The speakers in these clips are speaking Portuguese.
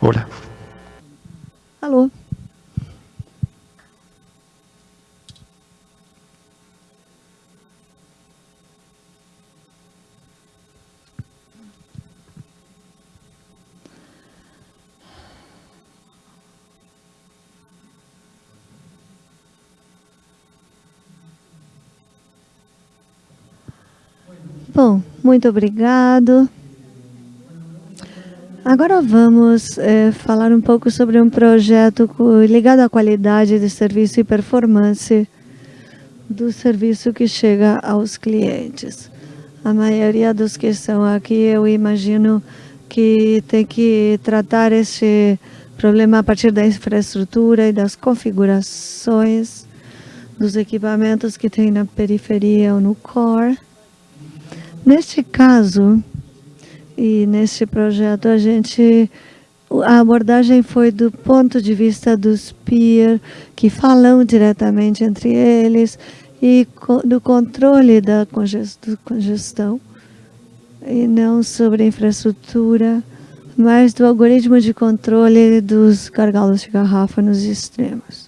Olá. Alô. Bom, muito obrigado. Agora vamos é, falar um pouco sobre um projeto ligado à qualidade de serviço e performance do serviço que chega aos clientes. A maioria dos que estão aqui, eu imagino que tem que tratar esse problema a partir da infraestrutura e das configurações dos equipamentos que tem na periferia ou no core. Neste caso, e neste projeto a gente a abordagem foi do ponto de vista dos peer que falam diretamente entre eles e do controle da congestão e não sobre infraestrutura, mas do algoritmo de controle dos gargalos de garrafa nos extremos.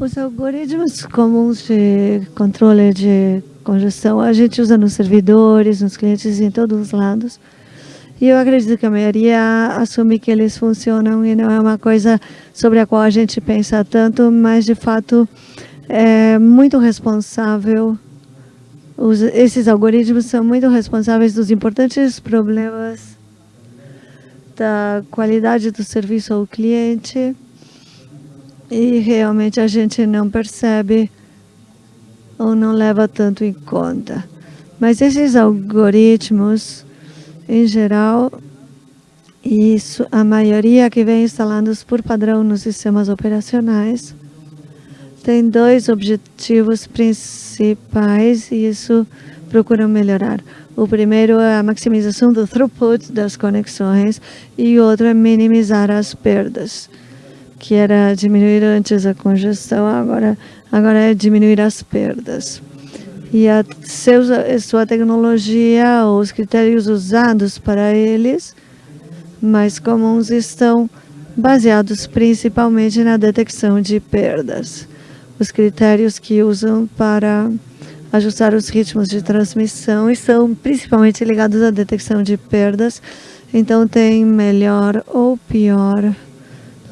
Os algoritmos comuns de controle de congestão a gente usa nos servidores, nos clientes, em todos os lados. E eu acredito que a maioria assume que eles funcionam e não é uma coisa sobre a qual a gente pensa tanto, mas de fato é muito responsável. Os, esses algoritmos são muito responsáveis dos importantes problemas da qualidade do serviço ao cliente e realmente a gente não percebe ou não leva tanto em conta. Mas esses algoritmos, em geral, isso, a maioria que vem instalados por padrão nos sistemas operacionais, tem dois objetivos principais e isso procuram melhorar. O primeiro é a maximização do throughput das conexões e o outro é minimizar as perdas que era diminuir antes a congestão, agora, agora é diminuir as perdas. E a seus, sua tecnologia, os critérios usados para eles, mais comuns, estão baseados principalmente na detecção de perdas. Os critérios que usam para ajustar os ritmos de transmissão estão principalmente ligados à detecção de perdas, então tem melhor ou pior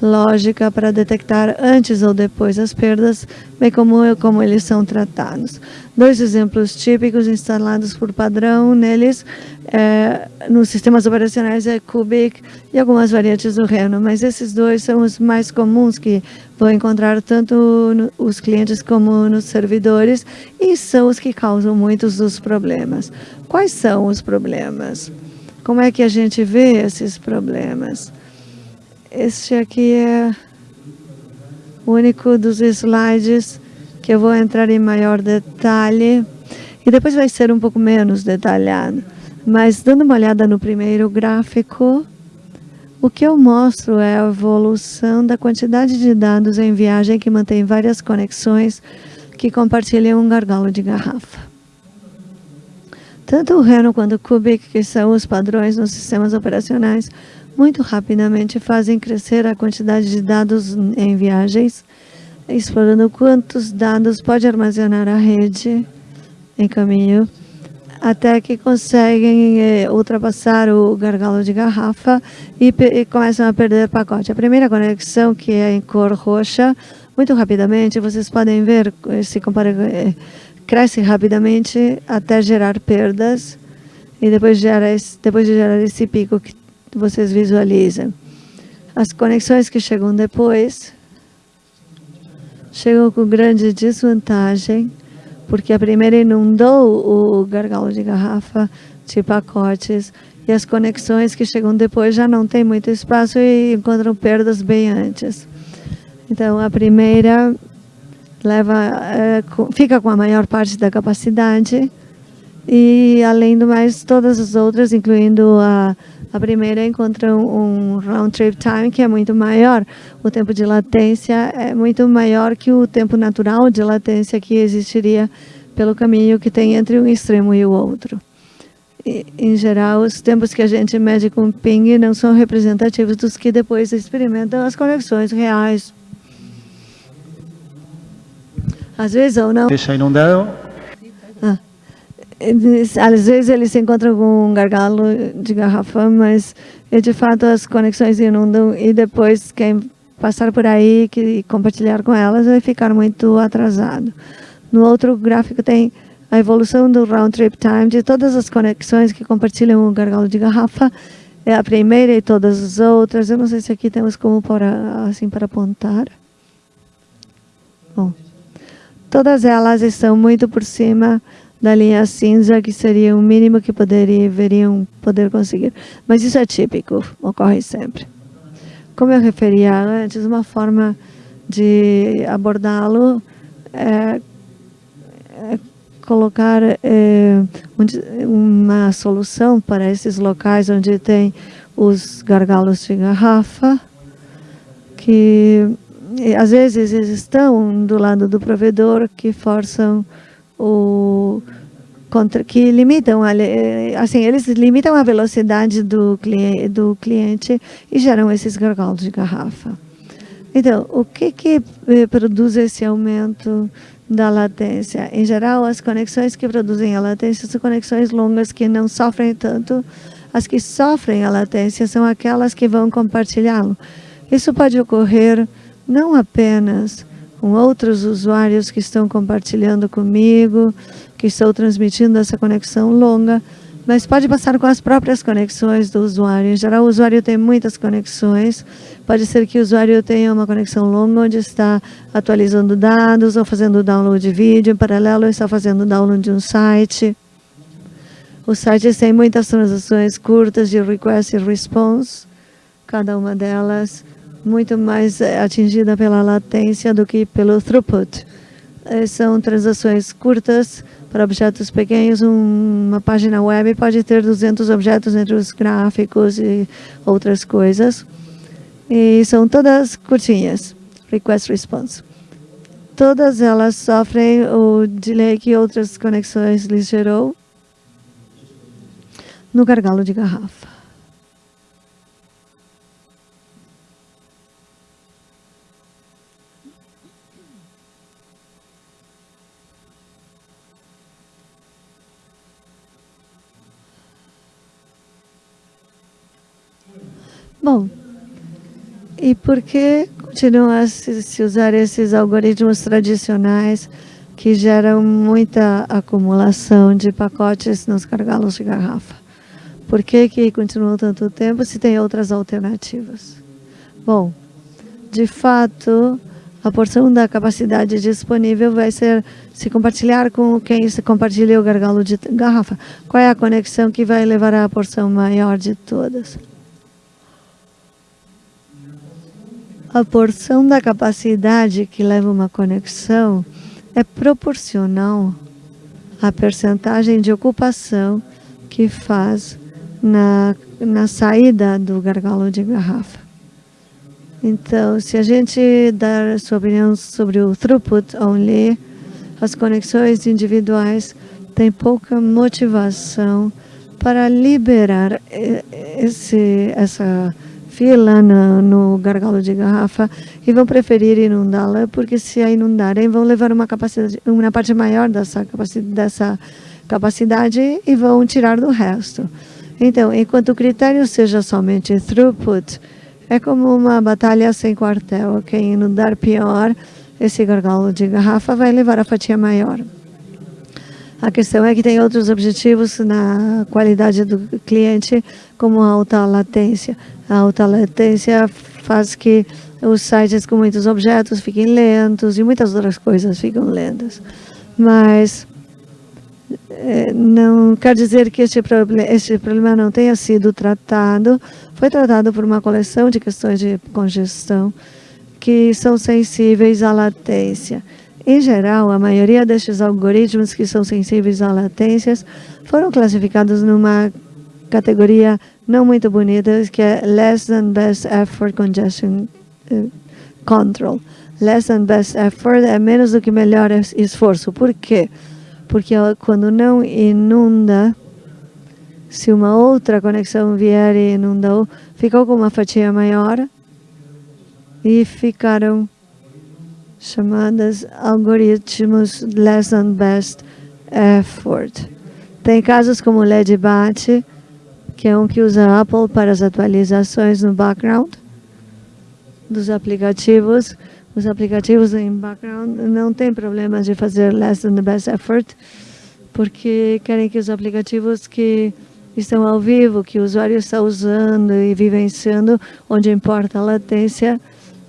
lógica para detectar antes ou depois as perdas, bem como, como eles são tratados. Dois exemplos típicos instalados por padrão neles, é, nos sistemas operacionais é Cubic e algumas variantes do Reno, mas esses dois são os mais comuns que vão encontrar tanto no, os clientes como nos servidores e são os que causam muitos dos problemas. Quais são os problemas? Como é que a gente vê esses problemas? Este aqui é o único dos slides que eu vou entrar em maior detalhe. E depois vai ser um pouco menos detalhado. Mas dando uma olhada no primeiro gráfico, o que eu mostro é a evolução da quantidade de dados em viagem que mantém várias conexões que compartilham um gargalo de garrafa. Tanto o Reno quanto o Cubic, que são os padrões nos sistemas operacionais, muito rapidamente fazem crescer a quantidade de dados em viagens, explorando quantos dados pode armazenar a rede em caminho, até que conseguem eh, ultrapassar o gargalo de garrafa e, e, começam a perder pacote. A primeira conexão, que é em cor roxa, muito rapidamente, vocês podem ver, se compara, eh, cresce rapidamente até gerar perdas, e depois, gera esse, depois de gerar esse pico que vocês visualizam. As conexões que chegam depois chegam com grande desvantagem, porque a primeira inundou o gargalo de garrafa de pacotes e as conexões que chegam depois já não tem muito espaço e encontram perdas bem antes. Então, a primeira leva, é, fica com a maior parte da capacidade E, além do mais, todas as outras, incluindo a, a primeira, encontram um round trip time que é muito maior. O tempo de latência é muito maior que o tempo natural de latência que existiria pelo caminho que tem entre um extremo e o outro. E, em geral, os tempos que a gente mede com ping não são representativos dos que depois experimentam as conexões reais. Às vezes ou não. Deixa inundado. Às vezes eles se encontram com um gargalo de garrafa, mas de fato as conexões inundam e depois quem passar por aí e compartilhar com elas vai ficar muito atrasado. No outro gráfico tem a evolução do round trip time de todas as conexões que compartilham o gargalo de garrafa. É a primeira e todas as outras. Eu não sei se aqui temos como para, assim para apontar. Bom, todas elas estão muito por cima da linha cinza, que seria o mínimo que poderiam poder conseguir. Mas isso é típico, ocorre sempre. Como eu referia antes, uma forma de abordá-lo é colocar é, uma solução para esses locais onde tem os gargalos de garrafa, que às vezes eles estão do lado do provedor que forçam o contra, que limitam a, assim eles limitam a velocidade do cliente, do cliente e geram esses gargalos de garrafa. Então, o que que eh, produz esse aumento da latência. Em geral, as conexões que produzem a latência são conexões longas que não sofrem tanto. As que sofrem a latência são aquelas que vão compartilhá-lo. Isso pode ocorrer não apenas com outros usuários que estão compartilhando comigo, que estou transmitindo essa conexão longa, mas pode passar com as próprias conexões do usuário. Em geral, o usuário tem muitas conexões. Pode ser que o usuário tenha uma conexão longa, onde está atualizando dados ou fazendo download de vídeo. Em paralelo, está fazendo download de um site. Os sites têm muitas transações curtas de request e response. Cada uma delas muito mais eh, atingida pela latência do que pelo throughput. Eh, são transações curtas, para objetos pequenos, uma página web pode ter 200 objetos entre os gráficos e outras coisas. E são todas curtinhas, request response. Todas elas sofrem o delay que outras conexões lhes gerou no gargalo de garrafa. Bom, e por que continuam a se, usar esses algoritmos tradicionais que geram muita acumulação de pacotes nos gargalos de garrafa? Por que, que continuam tanto tempo se tem outras alternativas? Bom, de fato, a porção da capacidade disponível vai ser se compartilhar com quem se compartilha o gargalo de garrafa. Qual é a conexão que vai levar à porção maior de todas? A porção da capacidade que leva uma conexão é proporcional à percentagem de ocupação que faz na, na saída do gargalo de garrafa. Então, se a gente dar sua opinião sobre o throughput only, as conexões individuais têm pouca motivação para liberar esse, essa fila no, gargalo de garrafa e vão preferir inundá-la, porque se a inundarem, vão levar uma, capacidade, uma parte maior dessa capacidade, dessa capacidade e vão tirar do resto. Então, enquanto o critério seja somente throughput, é como uma batalha sem quartel. Quem inundar pior, esse gargalo de garrafa vai levar a fatia maior. A questão é que tem outros objetivos na qualidade do cliente, como a alta latência. A alta latência faz que os sites com muitos objetos fiquem lentos e muitas outras coisas ficam lentas. Mas é, não quer dizer que este, este problema não tenha sido tratado. Foi tratado por uma coleção de questões de congestão que são sensíveis à latência. Em geral, a maioria destes algoritmos que são sensíveis a latências foram classificados numa categoria não muito bonita, que é Less than Best Effort Congestion uh, Control. Less than Best Effort é menos do que melhor esforço. Por quê? Porque quando não inunda, se uma outra conexão vier e inundou, ficou com uma fatia maior e ficaram chamadas algoritmos less than best effort. Tem casos como o LEDBAT, que é um que usa Apple para as atualizações no background dos aplicativos. Os aplicativos em background não tem problemas de fazer less than the best effort, porque querem que os aplicativos que estão ao vivo, que o usuário está usando e vivenciando, onde importa a latência,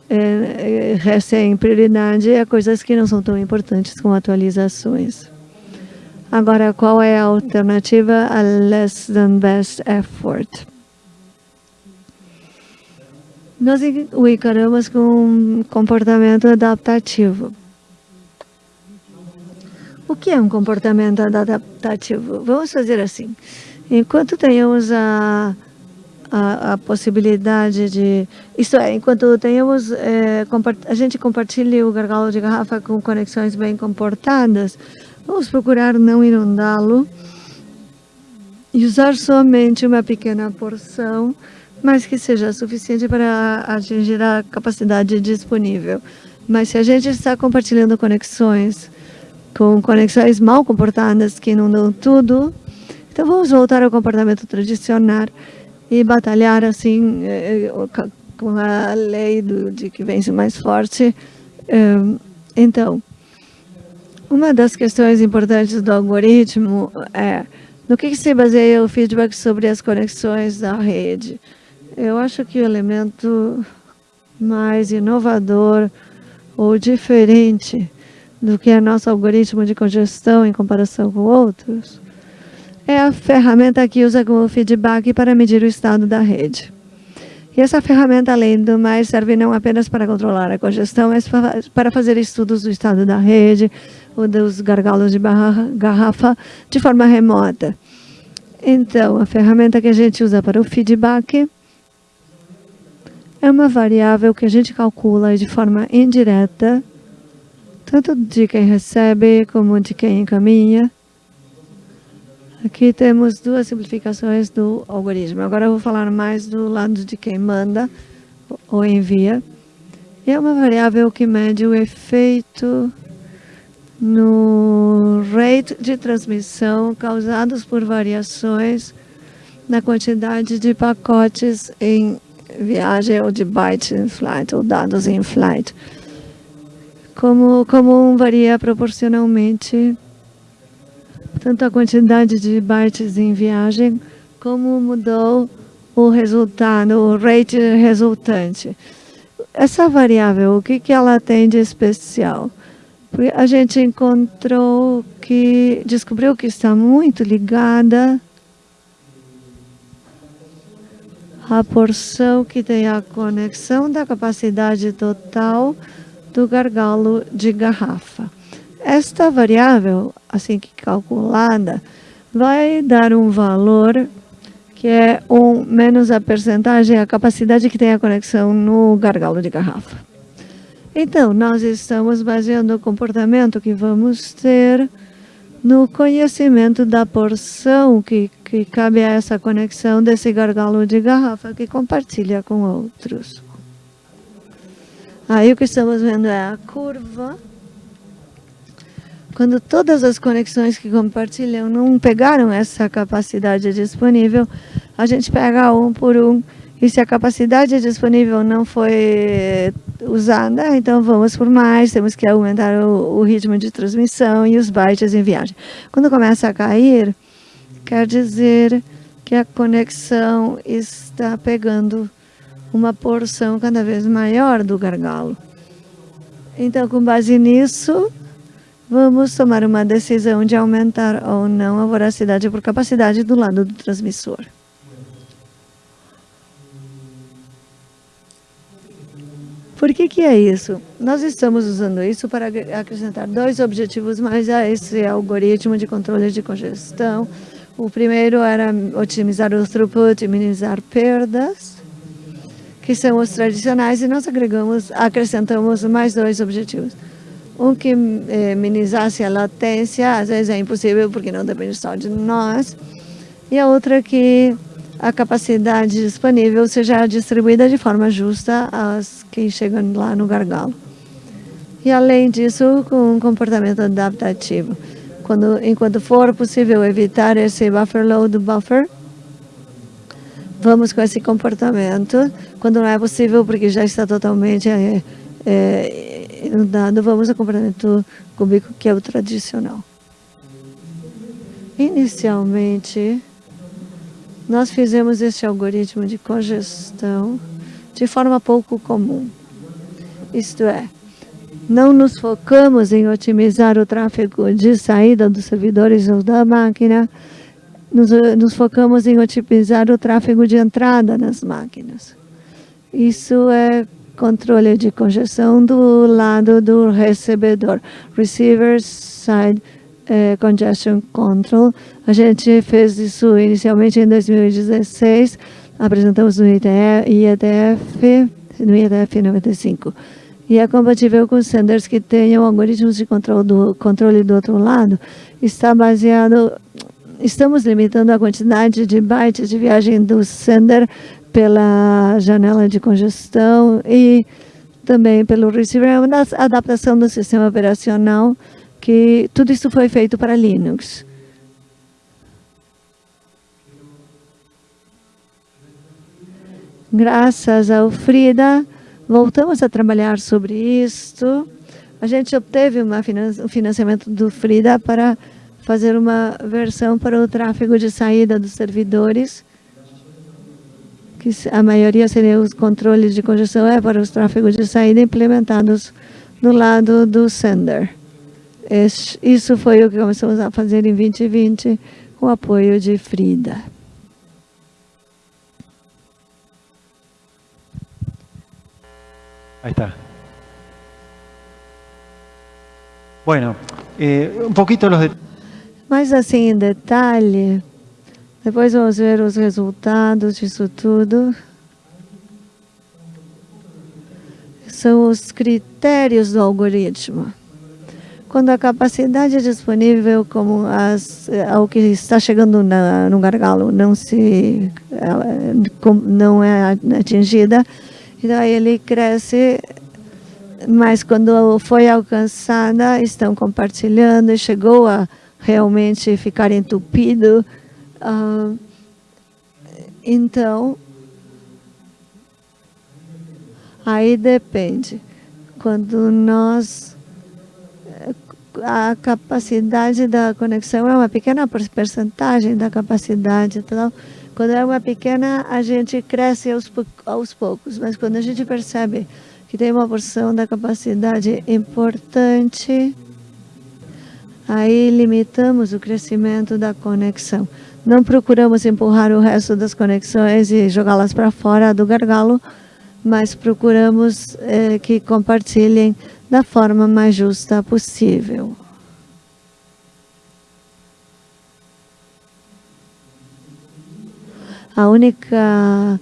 é, recebem prioridade a coisas que não são tão importantes como atualizações. Agora, qual é a alternativa a less than best effort? Nós o encaramos com um comportamento adaptativo. O que é um comportamento adaptativo? Vamos fazer assim. Enquanto tenhamos a a, a, possibilidade de... Isto é, enquanto tenhamos, é, a gente compartilhe o gargalo de garrafa com conexões bem comportadas, vamos procurar não inundá-lo e usar somente uma pequena porção, mas que seja suficiente para atingir a capacidade disponível. Mas se a gente está compartilhando conexões com conexões mal comportadas que inundam tudo, então vamos voltar ao comportamento tradicional e batalhar assim eh, eh, com a lei do, de que vence mais forte. Eh, então, uma das questões importantes do algoritmo é no que, se baseia o feedback sobre as conexões da rede. Eu acho que o elemento mais inovador ou diferente do que é nosso algoritmo de congestão em comparação com outros é a ferramenta que usa como feedback para medir o estado da rede. E essa ferramenta, além do mais, serve não apenas para controlar a congestão, mas para fazer estudos do estado da rede ou dos gargalos de garrafa de forma remota. Então, a ferramenta que a gente usa para o feedback é uma variável que a gente calcula de forma indireta, tanto de quem recebe como de quem encaminha, Aqui temos duas simplificações do algoritmo. Agora eu vou falar mais do lado de quem manda ou envia. E é uma variável que mede o efeito no rate de transmissão causados por variações na quantidade de pacotes em viagem ou de bytes em flight ou dados em flight. Como, como varia proporcionalmente tanto a quantidade de bytes em viagem, como mudou o resultado, o rate resultante. Essa variável, o que, que ela tem de especial? A gente encontrou que, descobriu que está muito ligada à porção que tem a conexão da capacidade total do gargalo de garrafa. Esta variável, assim que calculada, vai dar um valor que é um menos a percentagem, a capacidade que tem a conexão no gargalo de garrafa. Então, nós estamos baseando o comportamento que vamos ter no conhecimento da porção que, que cabe a essa conexão desse gargalo de garrafa que compartilha com outros. Aí o que estamos vendo é a curva quando todas as conexões que compartilham não pegaram essa capacidade disponível, a gente pega um por um. E se a capacidade disponível não foi usada, então vamos por mais, temos que aumentar o, o ritmo de transmissão e os bytes em viagem. Quando começa a cair, quer dizer que a conexão está pegando uma porção cada vez maior do gargalo. Então, com base nisso, Vamos tomar uma decisão de aumentar ou não a voracidade por capacidade do lado do transmissor. Por que, que é isso? Nós estamos usando isso para acrescentar dois objetivos mais a esse algoritmo de controle de congestão. O primeiro era otimizar o throughput minimizar perdas, que são os tradicionais, e nós agregamos, acrescentamos mais dois objetivos. Um que eh, minimizasse a latência, às vezes é impossível porque não depende só de nós, e a outra que a capacidade disponível seja distribuída de forma justa às que chegam lá no gargalo. E além disso, com um comportamento adaptativo. Quando, enquanto for possível evitar esse buffer load buffer, vamos com esse comportamento. Quando não é possível, porque já está totalmente é, é, inundado, vamos ao comportamento cúbico, que é o tradicional. Inicialmente, nós fizemos este algoritmo de congestão de forma pouco comum. Isto é, não nos focamos em otimizar o tráfego de saída dos servidores ou da máquina, nos, nos focamos em otimizar o tráfego de entrada nas máquinas. Isso é controle de congestão do lado do recebedor, receiver side é, Congestion Control. A gente fez isso inicialmente em 2016, apresentamos no IETF, no IETF 95. E é compatível com senders que tenham algoritmos de controle do, controle do outro lado. Está baseado, estamos limitando a quantidade de bytes de viagem do sender pela janela de congestão e também pelo receiver, é uma adaptação do sistema operacional que tudo isso foi feito para Linux. Graças ao Frida, voltamos a trabalhar sobre isto. A gente obteve um financiamento do Frida para fazer uma versão para o tráfego de saída dos servidores, que a maioria seria os controles de congestão, é para os tráfegos de saída implementados no lado do sender. Isso foi o que começamos a fazer em 2020 com o apoio de Frida. Aí está. Bueno, eh, um pouquinho los. Mas assim, em detalhe, depois vamos ver os resultados disso tudo. São os critérios do algoritmo quando a capacidade disponível como as, ao que está chegando na, no gargalo não se não é atingida, então ele cresce, mas quando foi alcançada, estão compartilhando e chegou a realmente ficar entupido. Uh, então, aí depende. Quando nós a capacidade da conexão é uma pequena porcentagem da capacidade. Então, quando é uma pequena, a gente cresce aos, aos poucos, mas quando a gente percebe que tem uma porção da capacidade importante, aí limitamos o crescimento da conexão. Não procuramos empurrar o resto das conexões e jogá-las para fora do gargalo, mas procuramos eh, que compartilhem da forma mais justa possível. A única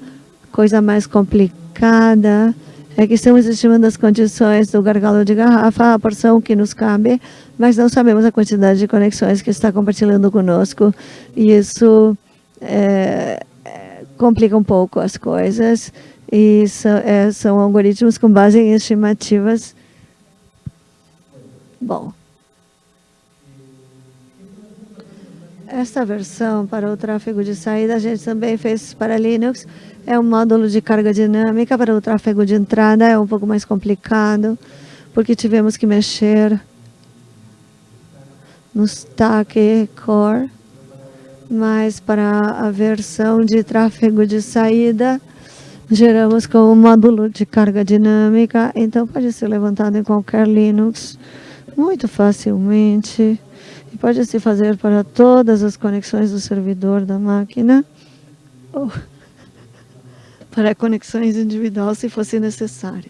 coisa mais complicada é que estamos estimando as condições do gargalo de garrafa, a porção que nos cabe, mas não sabemos a quantidade de conexões que está compartilhando conosco. E isso é, complica um pouco as coisas. E são, é, são algoritmos com base em estimativas Bom, esta versão para o tráfego de saída a gente também fez para Linux. É um módulo de carga dinâmica para o tráfego de entrada, é um pouco mais complicado, porque tivemos que mexer no stack core, mas para a versão de tráfego de saída, geramos com um módulo de carga dinâmica, então pode ser levantado em qualquer Linux muito facilmente e pode se fazer para todas as conexões do servidor da máquina ou para conexões individuais se fosse necessário.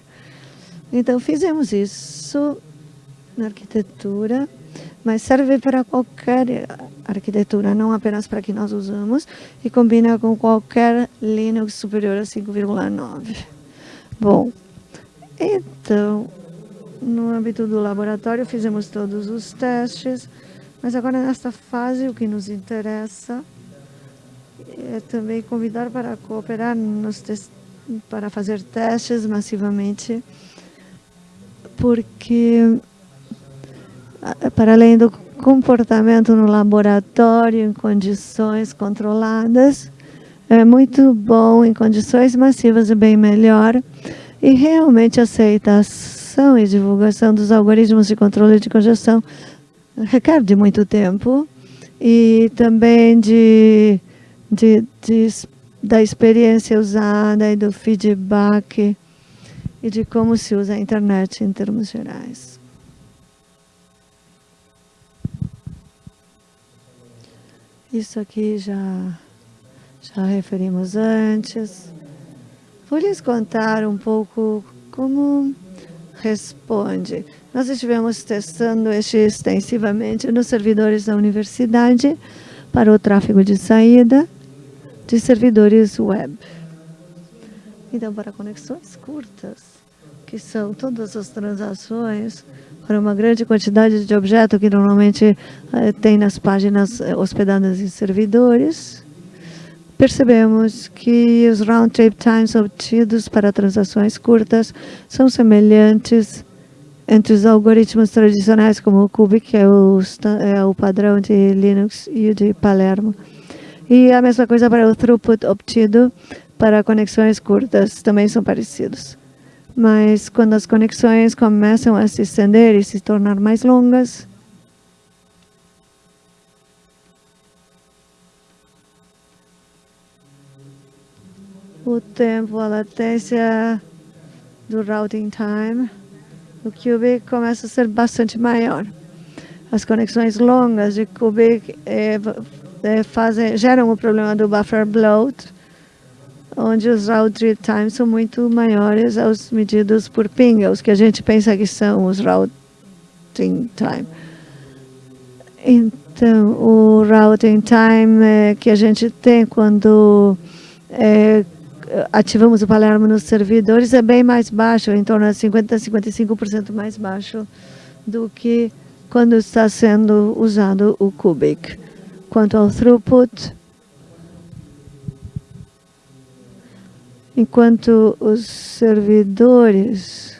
Então, fizemos isso na arquitetura, mas serve para qualquer arquitetura, não apenas para que nós usamos, e combina com qualquer Linux superior a 5,9. Bom, então, no âmbito do laboratório, fizemos todos os testes, mas agora nesta fase, o que nos interessa é também convidar para cooperar nos para fazer testes massivamente, porque para além do comportamento no laboratório em condições controladas, é muito bom em condições massivas e bem melhor, e realmente aceitação e divulgação dos algoritmos de controle de congestão requer de muito tempo e também de, de, de, da experiência usada e do feedback e de como se usa a internet em termos gerais. Isso aqui já, já referimos antes. Vou lhes contar um pouco como responde. Nós estivemos testando este extensivamente nos servidores da universidade para o tráfego de saída de servidores web. Então, para conexões curtas, que são todas as transações para uma grande quantidade de objetos que normalmente eh, tem nas páginas eh, hospedadas em servidores, percebemos que os round trip times obtidos para transações curtas são semelhantes entre os algoritmos tradicionais como o Cubic, que é o, é o padrão de Linux, e o de Palermo. E a mesma coisa para o throughput obtido para conexões curtas, também são parecidos. Mas quando as conexões começam a se estender e se tornar mais longas, o tempo, a latência do routing time, o Cubic começa a ser bastante maior. As conexões longas de Cubic é, é, fazem, geram o problema do buffer bloat, onde os route times são muito maiores aos medidos por ping, os que a gente pensa que são os routing time. Então, o routing time é, que a gente tem quando é, ativamos o Palermo nos servidores é bem mais baixo, em torno de 50% a 55% mais baixo do que quando está sendo usado o Cubic. Quanto ao throughput, enquanto os servidores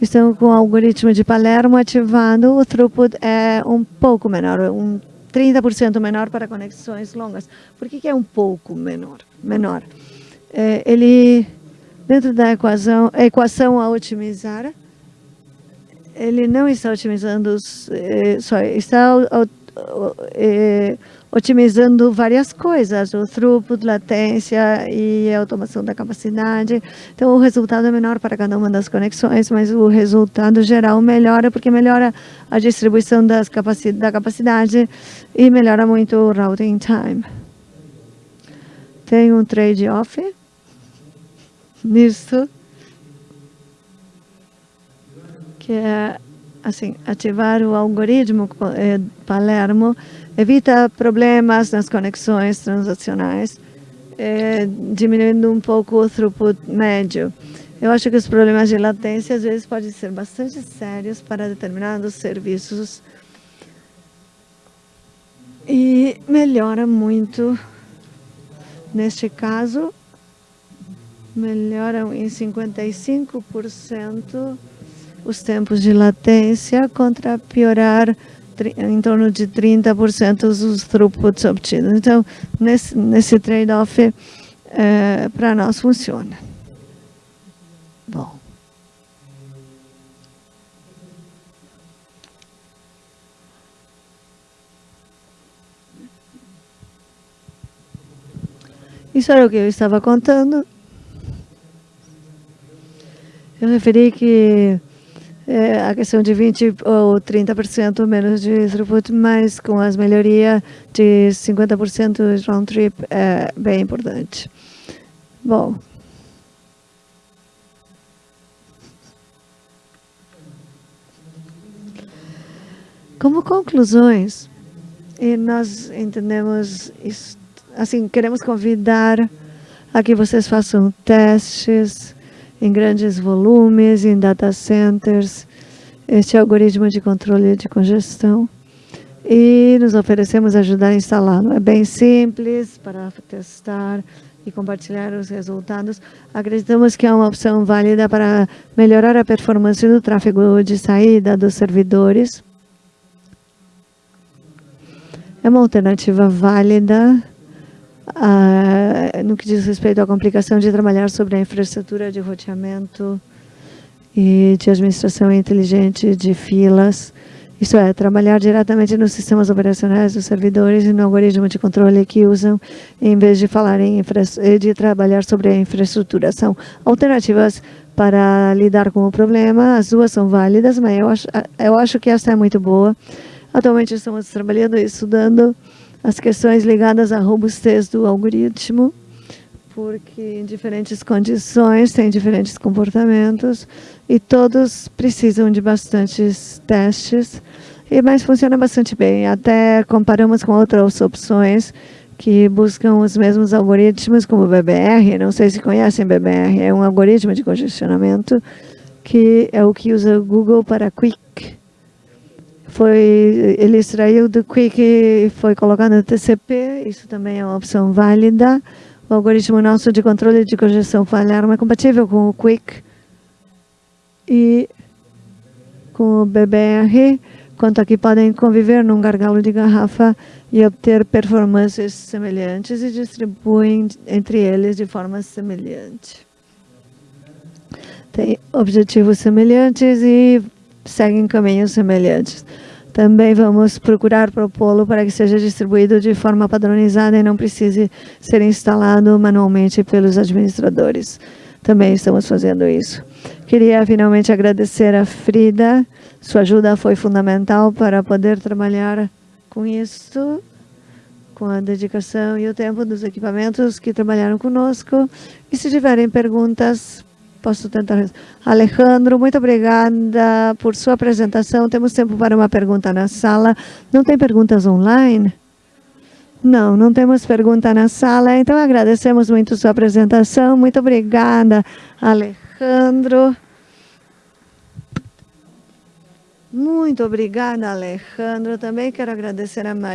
estão com o algoritmo de Palermo ativado, o throughput é um pouco menor, um 30% menor para conexões longas. Por que, que é um pouco menor? menor? É, ele, dentro da equação, a equação a otimizar, ele não está otimizando, é, só está é, otimizando várias coisas, o throughput, latência e automação da capacidade. Então, o resultado é menor para cada uma das conexões, mas o resultado geral melhora, porque melhora a distribuição das capaci da capacidade e melhora muito o routing time. Tem um trade-off nisso, que é assim, ativar o algoritmo eh, Palermo evita problemas nas conexões transacionais, eh, diminuindo um pouco o throughput médio. Eu acho que os problemas de latência às vezes podem ser bastante sérios para determinados serviços e melhora muito, neste caso, melhoram em 55% os tempos de latência contra piorar em torno de 30% os throughputs obtidos. Então, nesse, nesse trade-off, é, para nós funciona. Bom. Isso era o que eu estava contando. Eu referi que é, a questão de 20 ou 30% menos de throughput, mas com as melhorias de 50% round trip é bem importante. Bom. Como conclusões, nós entendemos, isso, assim, queremos convidar a que vocês façam testes, em grandes volumes, em data centers, este algoritmo de controle de congestão e nos oferecemos ajudar a instalá-lo. É bem simples para testar e compartilhar os resultados. Acreditamos que é uma opção válida para melhorar a performance do tráfego de saída dos servidores. É uma alternativa válida uh, no que diz respeito à complicação de trabalhar sobre a infraestrutura de roteamento e de administração inteligente de filas isso é, trabalhar diretamente nos sistemas operacionais dos servidores e no algoritmo de controle que usam, em vez de falar em de trabalhar sobre a infraestrutura. São alternativas para lidar com o problema, as duas são válidas, mas eu acho, eu acho que essa é muito boa. Atualmente estamos trabalhando e estudando as questões ligadas à robustez do algoritmo, porque em diferentes condições tem diferentes comportamentos e todos precisam de bastantes testes, e, mas funciona bastante bem. Até comparamos com outras opções que buscam os mesmos algoritmos, como o BBR. Não sei se conhecem BBR, é um algoritmo de congestionamento que é o que usa o Google para Quick. Foi, ele extraiu do Quick e foi colocado no TCP, isso também é uma opção válida. O algoritmo nosso de controle de congestão falhar é compatível com o Quick, e com o BBR, quanto a que podem conviver num gargalo de garrafa e obter performances semelhantes e distribuem entre eles de forma semelhante. Tem objetivos semelhantes e seguem caminhos semelhantes. Também vamos procurar propô-lo para que seja distribuído de forma padronizada e não precise ser instalado manualmente pelos administradores. Também estamos fazendo isso. Queria finalmente agradecer a Frida. Sua ajuda foi fundamental para poder trabalhar com isso, com a dedicação e o tempo dos equipamentos que trabalharam conosco. E se tiverem perguntas, posso tentar. Alejandro, muito obrigada por sua apresentação. Temos tempo para uma pergunta na sala. Não tem perguntas online? Não, não temos pergunta na sala, então agradecemos muito sua apresentação. Muito obrigada, Alejandro. Muito obrigada, Alejandro. Também quero agradecer a Maria.